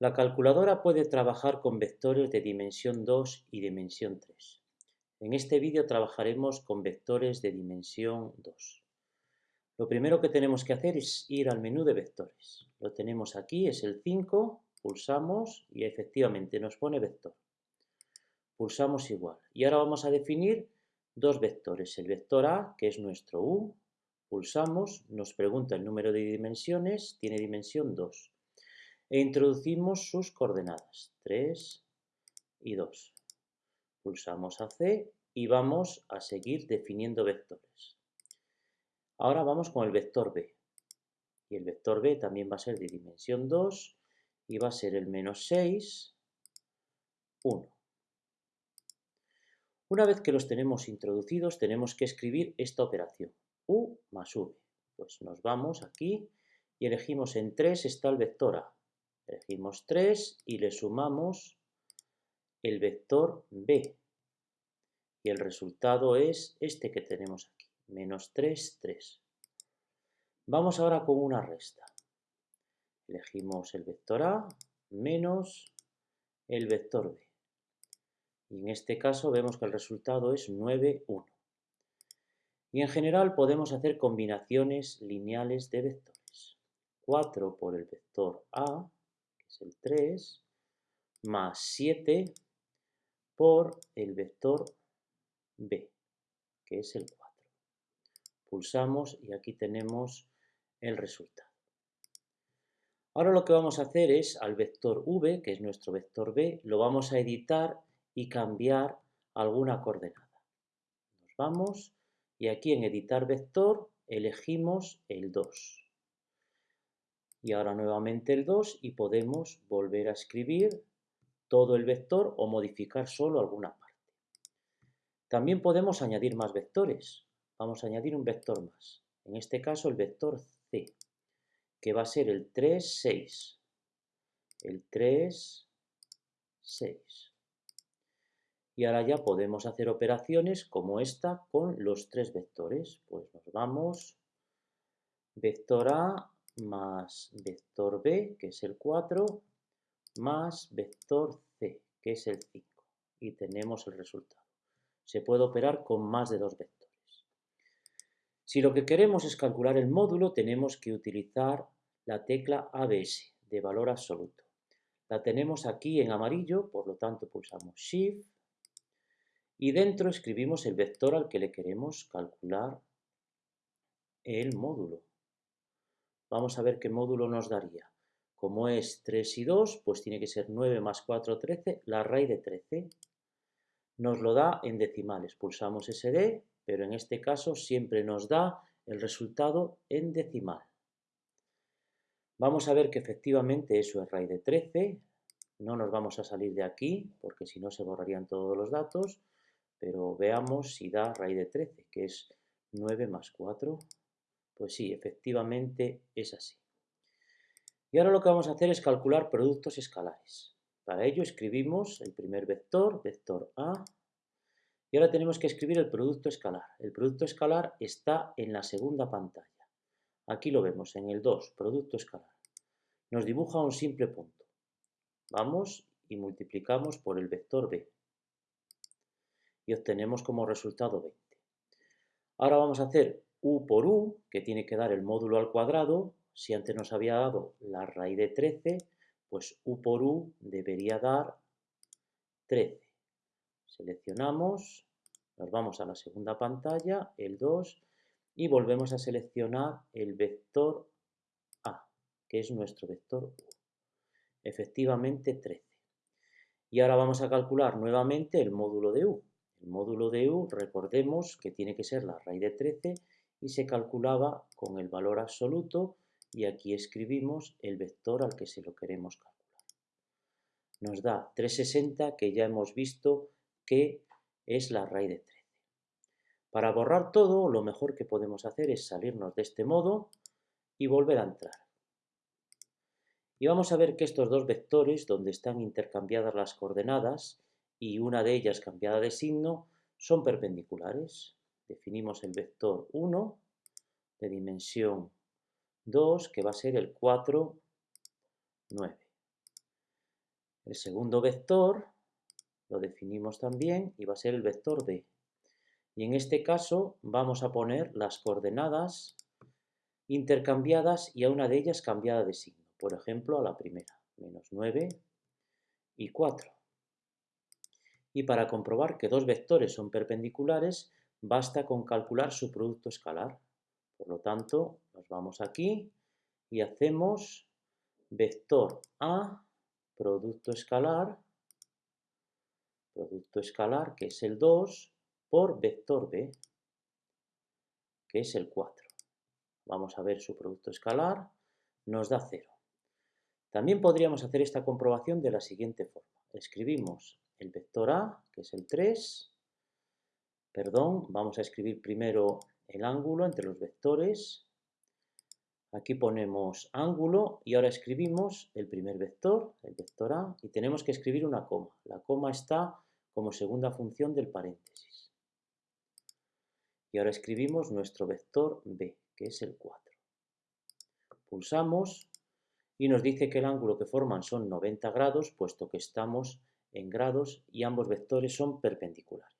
La calculadora puede trabajar con vectores de dimensión 2 y dimensión 3. En este vídeo trabajaremos con vectores de dimensión 2. Lo primero que tenemos que hacer es ir al menú de vectores. Lo tenemos aquí, es el 5, pulsamos y efectivamente nos pone vector. Pulsamos igual. Y ahora vamos a definir dos vectores. El vector A, que es nuestro U, pulsamos, nos pregunta el número de dimensiones, tiene dimensión 2 e introducimos sus coordenadas, 3 y 2. Pulsamos a C y vamos a seguir definiendo vectores. Ahora vamos con el vector B. Y el vector B también va a ser de dimensión 2 y va a ser el menos 6, 1. Una vez que los tenemos introducidos, tenemos que escribir esta operación, U más V. Pues nos vamos aquí y elegimos en 3 está el vector A. Elegimos 3 y le sumamos el vector b. Y el resultado es este que tenemos aquí, menos 3, 3. Vamos ahora con una resta. Elegimos el vector a menos el vector b. Y en este caso vemos que el resultado es 9, 1. Y en general podemos hacer combinaciones lineales de vectores. 4 por el vector a es el 3, más 7 por el vector b, que es el 4. Pulsamos y aquí tenemos el resultado. Ahora lo que vamos a hacer es al vector v, que es nuestro vector b, lo vamos a editar y cambiar alguna coordenada. Nos vamos y aquí en editar vector elegimos el 2 y ahora nuevamente el 2 y podemos volver a escribir todo el vector o modificar solo alguna parte. También podemos añadir más vectores. Vamos a añadir un vector más. En este caso el vector C, que va a ser el 3, 6. El 3, 6. Y ahora ya podemos hacer operaciones como esta con los tres vectores. Pues nos vamos, vector A más vector b, que es el 4, más vector c, que es el 5. Y tenemos el resultado. Se puede operar con más de dos vectores. Si lo que queremos es calcular el módulo, tenemos que utilizar la tecla ABS, de valor absoluto. La tenemos aquí en amarillo, por lo tanto pulsamos Shift y dentro escribimos el vector al que le queremos calcular el módulo. Vamos a ver qué módulo nos daría. Como es 3 y 2, pues tiene que ser 9 más 4, 13, la raíz de 13. Nos lo da en decimales. Pulsamos SD, pero en este caso siempre nos da el resultado en decimal. Vamos a ver que efectivamente eso es raíz de 13. No nos vamos a salir de aquí, porque si no se borrarían todos los datos. Pero veamos si da raíz de 13, que es 9 más 4, pues sí, efectivamente es así. Y ahora lo que vamos a hacer es calcular productos escalares. Para ello escribimos el primer vector, vector A, y ahora tenemos que escribir el producto escalar. El producto escalar está en la segunda pantalla. Aquí lo vemos, en el 2, producto escalar. Nos dibuja un simple punto. Vamos y multiplicamos por el vector B. Y obtenemos como resultado 20. Ahora vamos a hacer u por u, que tiene que dar el módulo al cuadrado, si antes nos había dado la raíz de 13, pues u por u debería dar 13. Seleccionamos, nos vamos a la segunda pantalla, el 2, y volvemos a seleccionar el vector A, que es nuestro vector U. Efectivamente 13. Y ahora vamos a calcular nuevamente el módulo de U. El módulo de U, recordemos que tiene que ser la raíz de 13 y se calculaba con el valor absoluto y aquí escribimos el vector al que se lo queremos calcular. Nos da 360 que ya hemos visto que es la raíz de 13. Para borrar todo, lo mejor que podemos hacer es salirnos de este modo y volver a entrar. Y vamos a ver que estos dos vectores, donde están intercambiadas las coordenadas y una de ellas cambiada de signo, son perpendiculares definimos el vector 1 de dimensión 2, que va a ser el 4, 9. El segundo vector lo definimos también y va a ser el vector b. Y en este caso vamos a poner las coordenadas intercambiadas y a una de ellas cambiada de signo. Por ejemplo, a la primera, menos 9 y 4. Y para comprobar que dos vectores son perpendiculares, basta con calcular su producto escalar. Por lo tanto, nos vamos aquí y hacemos vector A, producto escalar, producto escalar, que es el 2, por vector b, que es el 4. Vamos a ver su producto escalar, nos da 0. También podríamos hacer esta comprobación de la siguiente forma. Escribimos el vector a, que es el 3, perdón, vamos a escribir primero el ángulo entre los vectores. Aquí ponemos ángulo y ahora escribimos el primer vector, el vector a, y tenemos que escribir una coma. La coma está como segunda función del paréntesis. Y ahora escribimos nuestro vector b, que es el 4. Pulsamos y nos dice que el ángulo que forman son 90 grados, puesto que estamos en grados y ambos vectores son perpendiculares.